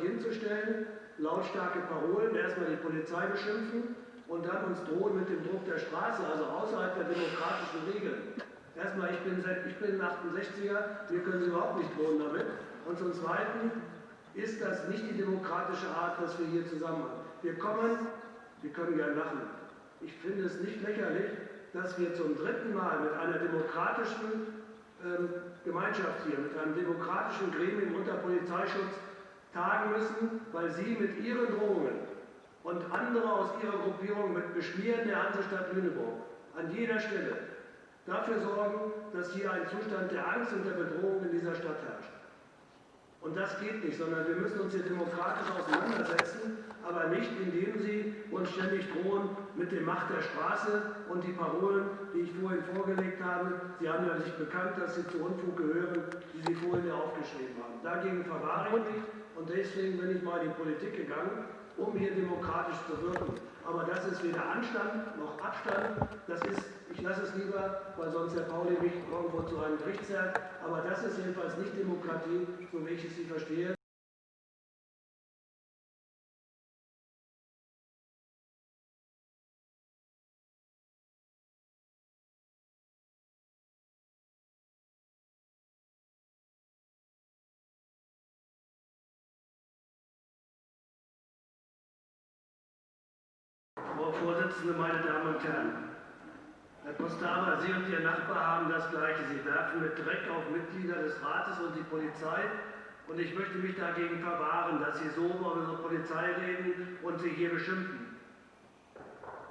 hinzustellen, lautstarke Parolen, erstmal die Polizei beschimpfen und dann uns drohen mit dem Druck der Straße, also außerhalb der demokratischen Regeln. Erstmal, ich bin, ich bin 68er, wir können Sie überhaupt nicht drohen damit. Und zum Zweiten ist das nicht die demokratische Art, was wir hier zusammen haben. Wir kommen, wir können gern lachen. Ich finde es nicht lächerlich, dass wir zum dritten Mal mit einer demokratischen ähm, Gemeinschaft hier, mit einem demokratischen Gremium unter Polizeischutz tagen müssen, weil Sie mit Ihren Drohungen und andere aus Ihrer Gruppierung mit Beschmieren der Hansestadt Lüneburg an jeder Stelle dafür sorgen, dass hier ein Zustand der Angst und der Bedrohung in dieser Stadt herrscht. Und das geht nicht, sondern wir müssen uns hier demokratisch auseinandersetzen, aber nicht indem Sie uns ständig drohen mit der Macht der Straße und die Parolen, die ich vorhin vorgelegt habe. Sie haben ja sich bekannt, dass Sie zu Unfug gehören, die Sie vorhin ja aufgeschrieben haben. Dagegen verwahre ich mich und deswegen bin ich mal in die Politik gegangen, um hier demokratisch zu wirken. Aber das ist weder Anstand noch Abstand. Das ist, lasse es lieber, weil sonst Herr Pauli mich irgendwo zu einem Gericht zerrt. Aber das ist jedenfalls nicht Demokratie, so wie ich es sie verstehe. Frau Vorsitzende, meine Damen und Herren! Herr Postama, Sie und Ihr Nachbar haben das Gleiche. Sie werfen mit Dreck auf Mitglieder des Rates und die Polizei. Und ich möchte mich dagegen verwahren, dass Sie so über unsere Polizei reden und sie hier beschimpfen.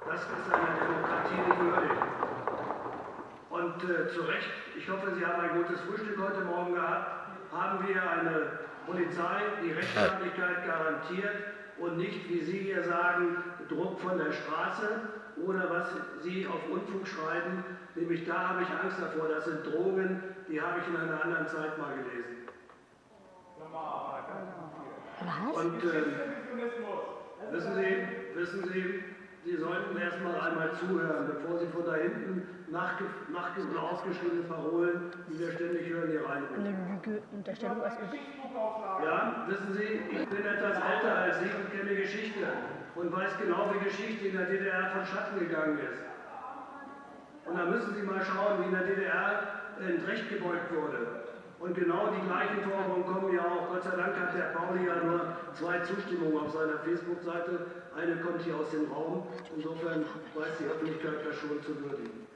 Das ist einer Demokratie nicht würdig. Und äh, zu Recht, ich hoffe, Sie haben ein gutes Frühstück heute Morgen gehabt, haben wir eine Polizei, die Rechtsstaatlichkeit garantiert und nicht, wie Sie hier sagen, Druck von der Straße oder was Sie auf Unfug schreiben. Nämlich da habe ich Angst davor. Das sind Drogen, die habe ich in einer anderen Zeit mal gelesen. Was? Und äh, wissen Sie, wissen Sie, Sie sollten erst mal einmal zuhören, bevor Sie von da hinten nachge nachge aufgeschriebene Parolen, die wir ständig hören, hier reinrufen. Eine Lüge, Unterstellung aus Übel. Ja, wissen Sie, ich bin etwas älter als Sie und kenne Geschichte und weiß genau, wie Geschichte in der DDR von Schatten gegangen ist. Und da müssen Sie mal schauen, wie in der DDR in Recht gebeugt wurde. Und genau die gleichen Forderungen kommen ja auch. Gott sei Dank hat der Pauli ja nur zwei Zustimmungen auf seiner Facebook-Seite. Eine kommt hier aus dem Raum. Insofern weiß die Öffentlichkeit das schon zu würdigen.